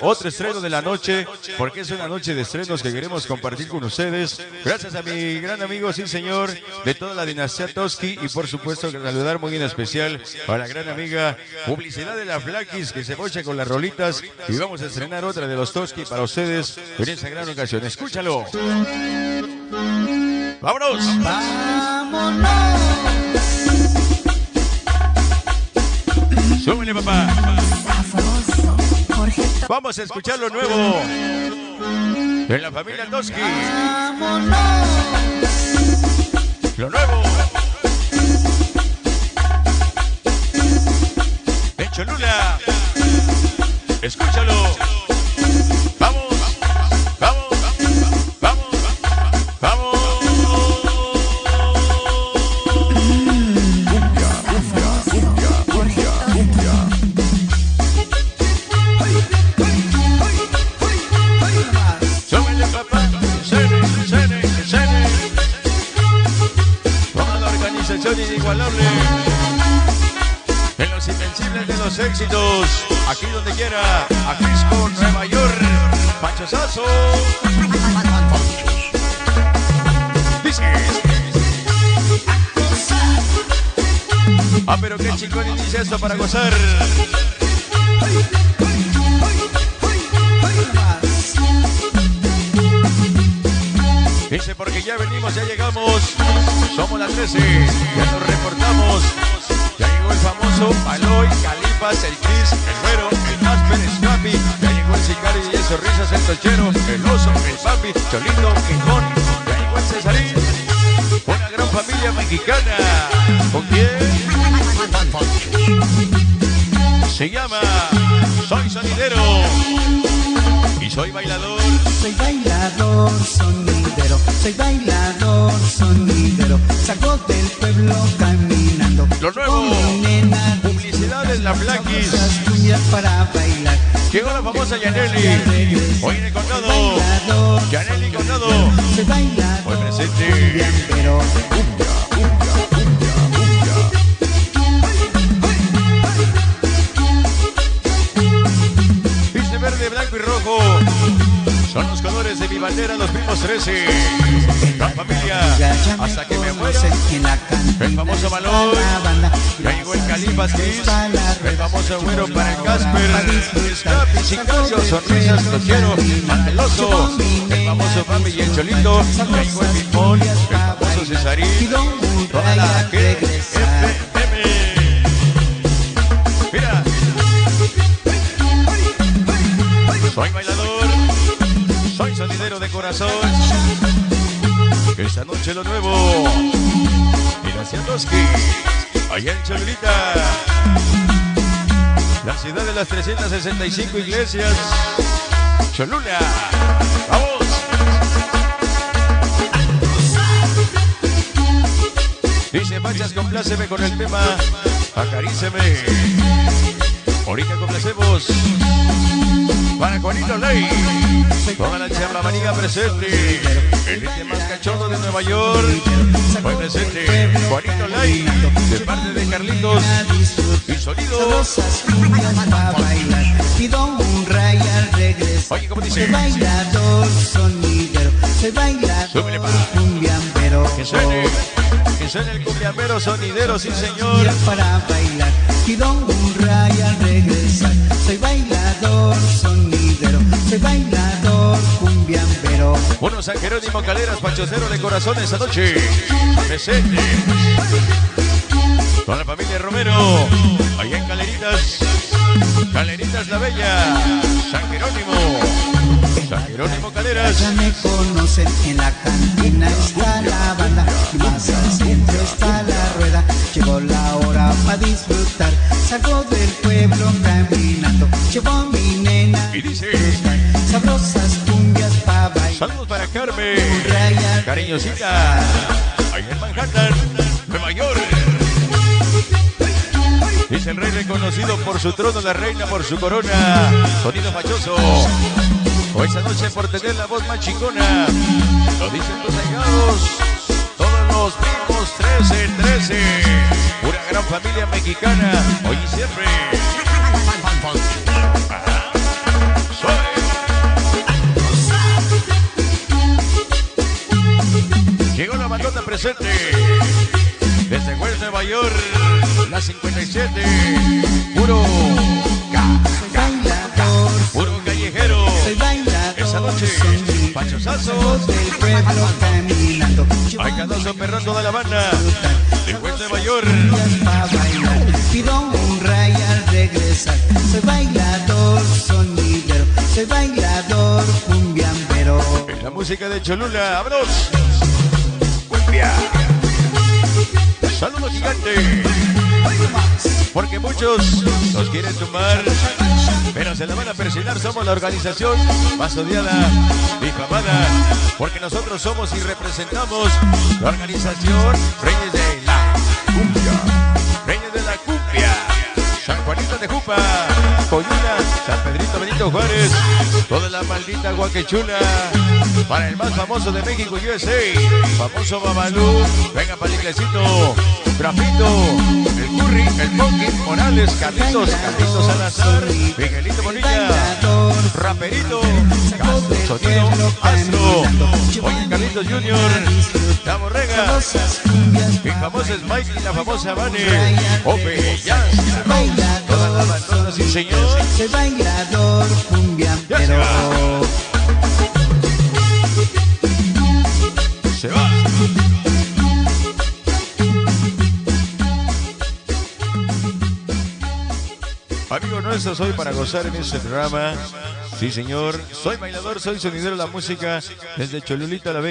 Otro estreno de la noche, porque es una noche de estrenos que queremos compartir con ustedes. Gracias a mi gran amigo, sí señor, de toda la dinastía Toski y por supuesto saludar muy en especial a la gran amiga Publicidad de la Flaquis que se mocha con las rolitas y vamos a estrenar otra de los Toski para ustedes en esa gran ocasión. Escúchalo. ¡Vámonos! ¡Vámonos! Súbele, papá. Vamos a escuchar lo nuevo de la familia Toski. Lo nuevo. En Cholula. Escúchalo. En los invencibles de los éxitos. Aquí donde quiera. A Frisco, Nueva York. Pancho. Dice. Ah, pero qué chingón inicia esto para gozar. Porque ya venimos, ya llegamos. Somos las 13. Ya nos reportamos. Ya llegó el famoso Aloy, Calipas, el Chris, el Güero, el Casper, el Scrappy. Ya llegó el Sicario y el Sonrisas, el Tochero, el Oso, el Papi, Cholito, Quijón. Ya llegó el Cesarín. Una gran familia mexicana. ¿Con quién? Se llama Soy Sonidero. Soy bailador. Soy bailador sonidero, soy bailador sonidero. Salgo del pueblo caminando. Lo nuevo. Nena, Publicidades, la Flaquis. esas cuñas para bailar. Llegó la famosa Yaneli. Hoy en el condado. Yaneli Condado. soy bailador. Hoy presente. Verde, blanco y rojo. Son los colores de mi bandera, los primos 13. La familia. Hasta que me muera. El famoso Balón. llegó el. Está la El famoso güero para el Casper. Scrappy, Sicario, Sonrisas, Tochero, Manteloso. El famoso Papi y el Cholito. Llegó el Pipón. El famoso Cesarín. Toda la. FM. Mira. Soy bailador. Sonidero de corazón. Esta noche lo nuevo. Toski. Allá en Cholulita. La ciudad de las 365 iglesias. Cholula. Vamos. Dice Manchas, compláceme con el tema Acaríceme. Ahorita complacemos para Juanito Ley. Toda la charlamanía presente. El ente más cachondo de Nueva York. Presente Juanito Ley. De parte de Carlitos. Y sonido. Pido un ray al regresar. Oye, ¿cómo dice? Soy bailador sonidero. Soy bailador cumbiambero. Que suene. Que suene el cumbiambero sonidero, sí señor. Para bailar. Pido un ray al regresar. Soy bailador sonidero. Soy bailador cumbiambero. Uno San Jerónimo Caleras, Pachocero de Corazón esta noche. Presente. Con la familia Romero. Allá en Caleritas. Caleritas la Bella. San Jerónimo. Jerónimo Caleras. Ya me conocen, en la cantina está la banda y más al centro está la rueda. Llegó la hora para disfrutar, salgo del pueblo caminando. Llevo mi nena Y dice. sabrosas cumbias para bailar. Saludos para Carmen. Cariñosita. Allá en Manhattan. Nueva York. Dice el rey reconocido por su trono, la reina por su corona. Sonido fachoso o esa noche por tener la voz más chingona. Lo dicen tus allegados, todos los primos 13, 13. Una gran familia mexicana, hoy y siempre. Llegó la bandota presente desde West Nueva York, la 57, puro Voz del pueblo caminando. Hay cadazo perrón toda la banda. De York. para bailar. Pido un ray al regresar. Soy bailador, sonidero. Soy bailador, cumbiambero. Es la música de Cholula. ¡Vámonos! Cumbia. Saludos gigante. Porque muchos nos quieren tumbar, pero se la van a persignar. Somos la organización más odiada, difamada, porque nosotros somos y representamos la organización Reyes de la Cumbia. Reyes de la Cumbia. San Juanito de Jupa, Coyuna, San Pedrito Benito Juárez, toda la maldita guaquechula, para el más famoso de México, USA, famoso Babalú, venga para Grafito, el Curry, el Funky, Morales, Carlitos, Carlitos Salazar, Miguelito Bonilla, Raperito, Castro, Sonido, Astro, oye Carlitos Junior, La Borrega, mi famoso es Mike y la famosa Vane, Ope, Jazz, toda la bailador, bandona, sí señor. soy bailador, cumbiambero. Amigo nuestro, soy para gozar en este programa. Sí, señor. Soy bailador, soy sonidero de la música desde Cholulita la Bella.